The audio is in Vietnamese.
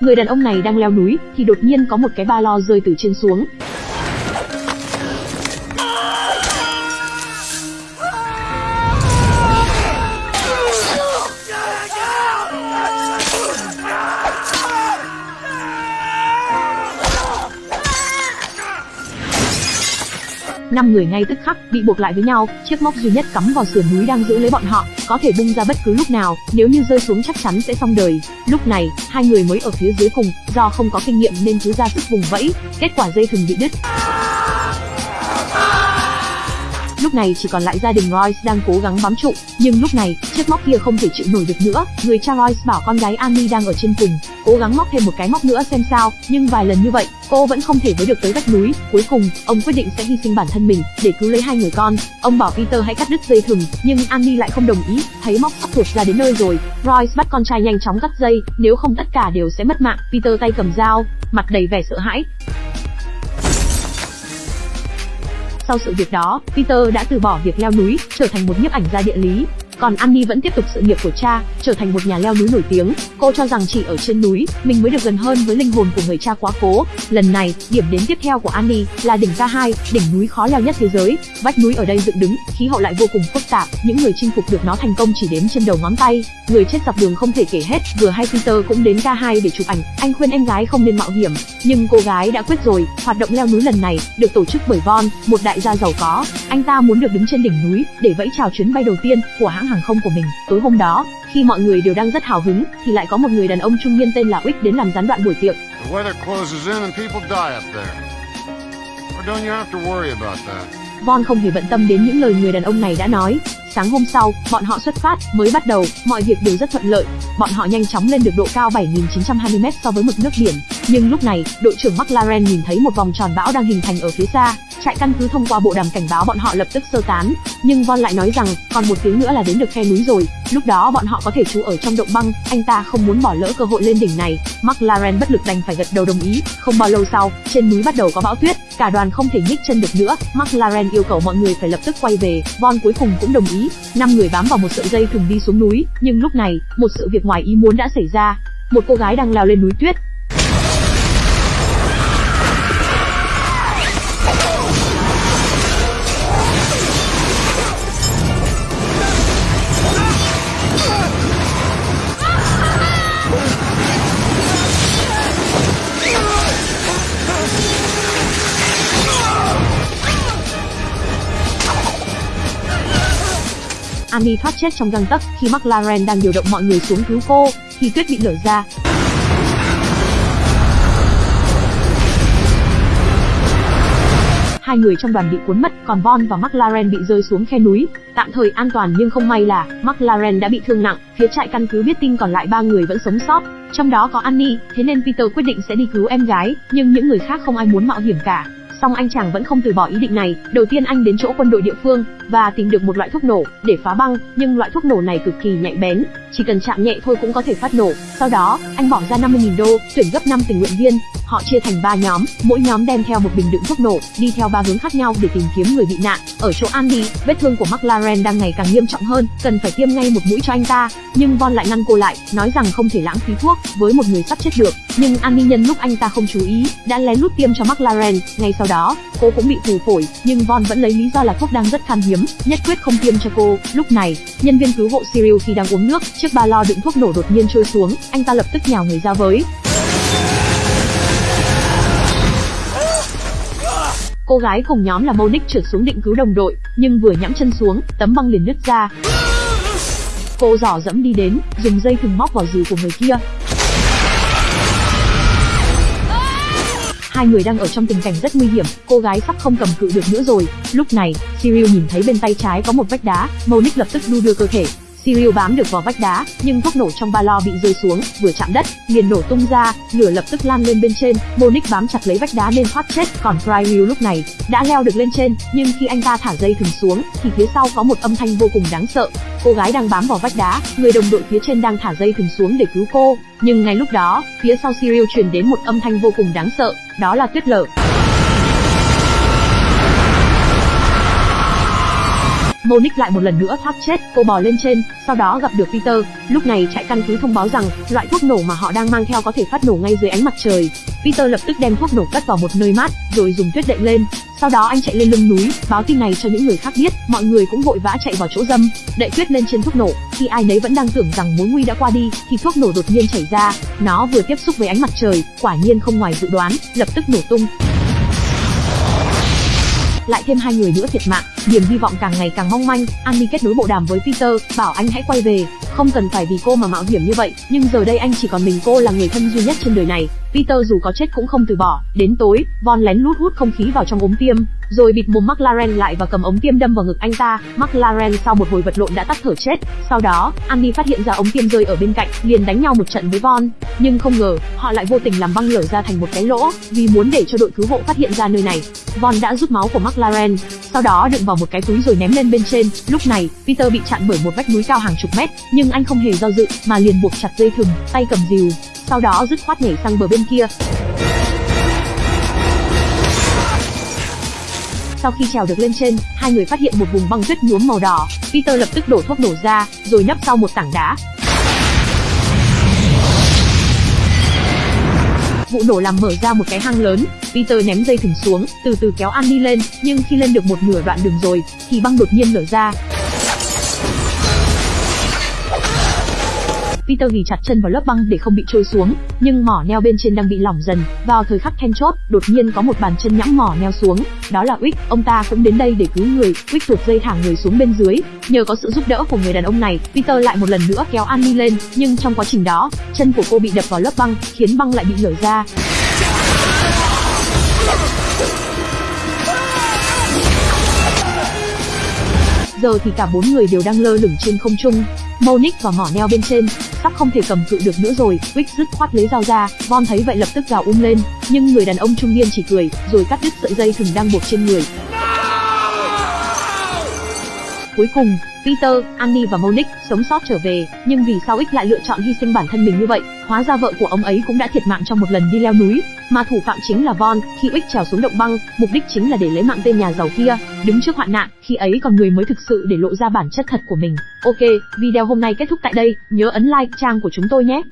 Người đàn ông này đang leo núi, thì đột nhiên có một cái ba lo rơi từ trên xuống. Năm người ngay tức khắc bị buộc lại với nhau, chiếc móc duy nhất cắm vào sườn núi đang giữ lấy bọn họ, có thể bung ra bất cứ lúc nào, nếu như rơi xuống chắc chắn sẽ xong đời. Lúc này, hai người mới ở phía dưới cùng, do không có kinh nghiệm nên cứ ra sức vùng vẫy, kết quả dây thừng bị đứt. Lúc này chỉ còn lại gia đình Royce đang cố gắng bám trụ, nhưng lúc này, chiếc móc kia không thể chịu nổi được nữa. Người cha Royce bảo con gái Annie đang ở trên cùng, cố gắng móc thêm một cái móc nữa xem sao, nhưng vài lần như vậy, cô vẫn không thể với được tới vách núi. Cuối cùng, ông quyết định sẽ hy sinh bản thân mình để cứu lấy hai người con. Ông bảo Peter hãy cắt đứt dây thừng, nhưng Annie lại không đồng ý. Thấy móc sắp tuột ra đến nơi rồi, Royce bắt con trai nhanh chóng cắt dây, nếu không tất cả đều sẽ mất mạng. Peter tay cầm dao, mặt đầy vẻ sợ hãi, Sau sự việc đó, Peter đã từ bỏ việc leo núi, trở thành một nhiếp ảnh gia địa lý. Còn Annie vẫn tiếp tục sự nghiệp của cha, trở thành một nhà leo núi nổi tiếng. Cô cho rằng chỉ ở trên núi, mình mới được gần hơn với linh hồn của người cha quá cố. Lần này, điểm đến tiếp theo của Annie là đỉnh K2, đỉnh núi khó leo nhất thế giới. Vách núi ở đây dựng đứng, khí hậu lại vô cùng phức tạp, những người chinh phục được nó thành công chỉ đếm trên đầu ngón tay. Người chết dọc đường không thể kể hết, vừa hay Peter cũng đến K2 để chụp ảnh. Anh khuyên em gái không nên mạo hiểm, nhưng cô gái đã quyết rồi. Hoạt động leo núi lần này được tổ chức bởi Von, một đại gia giàu có. Anh ta muốn được đứng trên đỉnh núi để vẫy chào chuyến bay đầu tiên của hãng hàng không của mình. Tối hôm đó, khi mọi người đều đang rất hào hứng, thì lại có một người đàn ông trung niên tên là Wick đến làm gián đoạn buổi tiệc. The weather closes in and people die up there. Or don't you have to worry about that? Von không hề bận tâm đến những lời người đàn ông này đã nói. Sáng hôm sau, bọn họ xuất phát, mới bắt đầu, mọi việc đều rất thuận lợi. Bọn họ nhanh chóng lên được độ cao 7.920m so với mực nước biển. Nhưng lúc này, đội trưởng McLaren nhìn thấy một vòng tròn bão đang hình thành ở phía xa. Trại căn cứ thông qua bộ đàm cảnh báo bọn họ lập tức sơ tán. Nhưng Von lại nói rằng, còn một tiếng nữa là đến được khe núi rồi. Lúc đó bọn họ có thể trú ở trong động băng, anh ta không muốn bỏ lỡ cơ hội lên đỉnh này. McLaren bất lực đành phải gật đầu đồng ý. Không bao lâu sau, trên núi bắt đầu có bão tuyết, cả đoàn không thể nhích chân được nữa. McLaren yêu cầu mọi người phải lập tức quay về. Von cuối cùng cũng đồng ý. Năm người bám vào một sợi dây thừng đi xuống núi, nhưng lúc này, một sự việc ngoài ý muốn đã xảy ra. Một cô gái đang leo lên núi tuyết, Annie thoát chết trong găng tấc khi McLaren đang điều động mọi người xuống cứu cô, thì tuyết bị lở ra. Hai người trong đoàn bị cuốn mất, còn Von và McLaren bị rơi xuống khe núi, tạm thời an toàn nhưng không may là McLaren đã bị thương nặng. Phía trại căn cứ biết tin còn lại ba người vẫn sống sót, trong đó có Annie, thế nên Peter quyết định sẽ đi cứu em gái, nhưng những người khác không ai muốn mạo hiểm cả. Song anh chàng vẫn không từ bỏ ý định này. Đầu tiên anh đến chỗ quân đội địa phương và tìm được một loại thuốc nổ để phá băng, nhưng loại thuốc nổ này cực kỳ nhạy bén, chỉ cần chạm nhẹ thôi cũng có thể phát nổ. Sau đó, anh bỏ ra 50.000 đô, tuyển gấp 5 tình nguyện viên. Họ chia thành 3 nhóm, mỗi nhóm đem theo một bình đựng thuốc nổ, đi theo ba hướng khác nhau để tìm kiếm người bị nạn. Ở chỗ Andy, vết thương của McLaren đang ngày càng nghiêm trọng hơn, cần phải tiêm ngay một mũi cho anh ta, nhưng Von lại ngăn cô lại, nói rằng không thể lãng phí thuốc với một người sắp chết được. Nhưng Andy nhân lúc anh ta không chú ý, đã lén lút tiêm cho McLaren. Ngay sau đó, cô cũng bị phù phổi, nhưng Von vẫn lấy lý do là thuốc đang rất khan hiếm, nhất quyết không tiêm cho cô. Lúc này, nhân viên cứu hộ Cyril khi đang uống nước, chiếc ba lo đựng thuốc nổ đột nhiên trôi xuống, anh ta lập tức nhào người ra với. Cô gái cùng nhóm là Monique trượt xuống định cứu đồng đội, nhưng vừa nhẫm chân xuống, tấm băng liền nứt ra. Cô giỏ dẫm đi đến, dùng dây thừng móc vào dì của người kia, Hai người đang ở trong tình cảnh rất nguy hiểm, cô gái sắp không cầm cự được nữa rồi. Lúc này, Cyril nhìn thấy bên tay trái có một vách đá, Monic lập tức đu đưa cơ thể, Cyril bám được vào vách đá, nhưng thuốc nổ trong ba lo bị rơi xuống, vừa chạm đất, liền nổ tung ra, lửa lập tức lan lên bên trên. Monique bám chặt lấy vách đá nên thoát chết, còn Cyril lúc này đã leo được lên trên, nhưng khi anh ta thả dây thừng xuống, thì phía sau có một âm thanh vô cùng đáng sợ. Cô gái đang bám vào vách đá, người đồng đội phía trên đang thả dây thừng xuống để cứu cô, nhưng ngay lúc đó, phía sau Cyril truyền đến một âm thanh vô cùng đáng sợ, đó là tuyết lở. Monique lại một lần nữa thoát chết, cô bò lên trên, sau đó gặp được Peter. Lúc này trại căn cứ thông báo rằng loại thuốc nổ mà họ đang mang theo có thể phát nổ ngay dưới ánh mặt trời. Peter lập tức đem thuốc nổ cất vào một nơi mát, rồi dùng tuyết đậy lên. Sau đó anh chạy lên lưng núi, báo tin này cho những người khác biết, mọi người cũng vội vã chạy vào chỗ dâm, đậy tuyết lên trên thuốc nổ. Khi ai nấy vẫn đang tưởng rằng mối nguy đã qua đi, thì thuốc nổ đột nhiên chảy ra. Nó vừa tiếp xúc với ánh mặt trời, quả nhiên không ngoài dự đoán, lập tức nổ tung lại thêm hai người nữa thiệt mạng. Niềm hy vọng càng ngày càng mong manh. Annie kết nối bộ đàm với peter, bảo anh hãy quay về. Không cần phải vì cô mà mạo hiểm như vậy, nhưng giờ đây anh chỉ còn mình cô là người thân duy nhất trên đời này. Peter dù có chết cũng không từ bỏ. Đến tối, von lén lút hút không khí vào trong ống tiêm rồi bịt mồm mclaren lại và cầm ống tiêm đâm vào ngực anh ta. Mclaren sau một hồi vật lộn đã tắt thở chết. Sau đó, Andy phát hiện ra ống tiêm rơi ở bên cạnh, liền đánh nhau một trận với von nhưng không ngờ, họ lại vô tình làm băng lở ra thành một cái lỗ, vì muốn để cho đội cứu hộ phát hiện ra nơi này. Von đã rút máu của mclaren sau đó đựng vào một cái túi rồi ném lên bên trên. Lúc này, peter bị chặn bởi một vách núi cao hàng chục mét, nhưng anh không hề do dự mà liền buộc chặt dây thừng, tay cầm rìu. Sau đó dứt khoát nhảy sang bờ bên kia. Sau khi trèo được lên trên, hai người phát hiện một vùng băng tuyết nhuốm màu đỏ. Peter lập tức đổ thuốc nổ ra, rồi nấp sau một tảng đá. Vụ nổ làm mở ra một cái hang lớn, Peter ném dây thừng xuống, từ từ kéo Annie lên, nhưng khi lên được một nửa đoạn đường rồi, thì băng đột nhiên nở ra, Peter ghi chặt chân vào lớp băng để không bị trôi xuống, nhưng mỏ neo bên trên đang bị lỏng dần. Vào thời khắc then chốt, đột nhiên có một bàn chân nhẵng mỏ neo xuống, đó là Wick, ông ta cũng đến đây để cứu người. Wick tuột dây thả người xuống bên dưới, nhờ có sự giúp đỡ của người đàn ông này, Peter lại một lần nữa kéo Annie lên, nhưng trong quá trình đó, chân của cô bị đập vào lớp băng, khiến băng lại bị lở ra. Giờ thì cả bốn người đều đang lơ lửng trên không trung. Monic và mỏ neo bên trên, sắp không thể cầm cự được nữa rồi. Wick dứt khoát lấy dao ra, Von thấy vậy lập tức gào um lên, nhưng người đàn ông trung niên chỉ cười, rồi cắt đứt sợi dây thừng đang buộc trên người. Cuối cùng, Peter, Annie và Monique sống sót trở về, nhưng vì sao X lại lựa chọn hy sinh bản thân mình như vậy? Hóa ra vợ của ông ấy cũng đã thiệt mạng trong một lần đi leo núi, mà thủ phạm chính là Von. Khi X trèo xuống động băng, mục đích chính là để lấy mạng tên nhà giàu kia, đứng trước hoạn nạn, khi ấy còn người mới thực sự để lộ ra bản chất thật của mình. Ok, video hôm nay kết thúc tại đây, nhớ ấn like trang của chúng tôi nhé.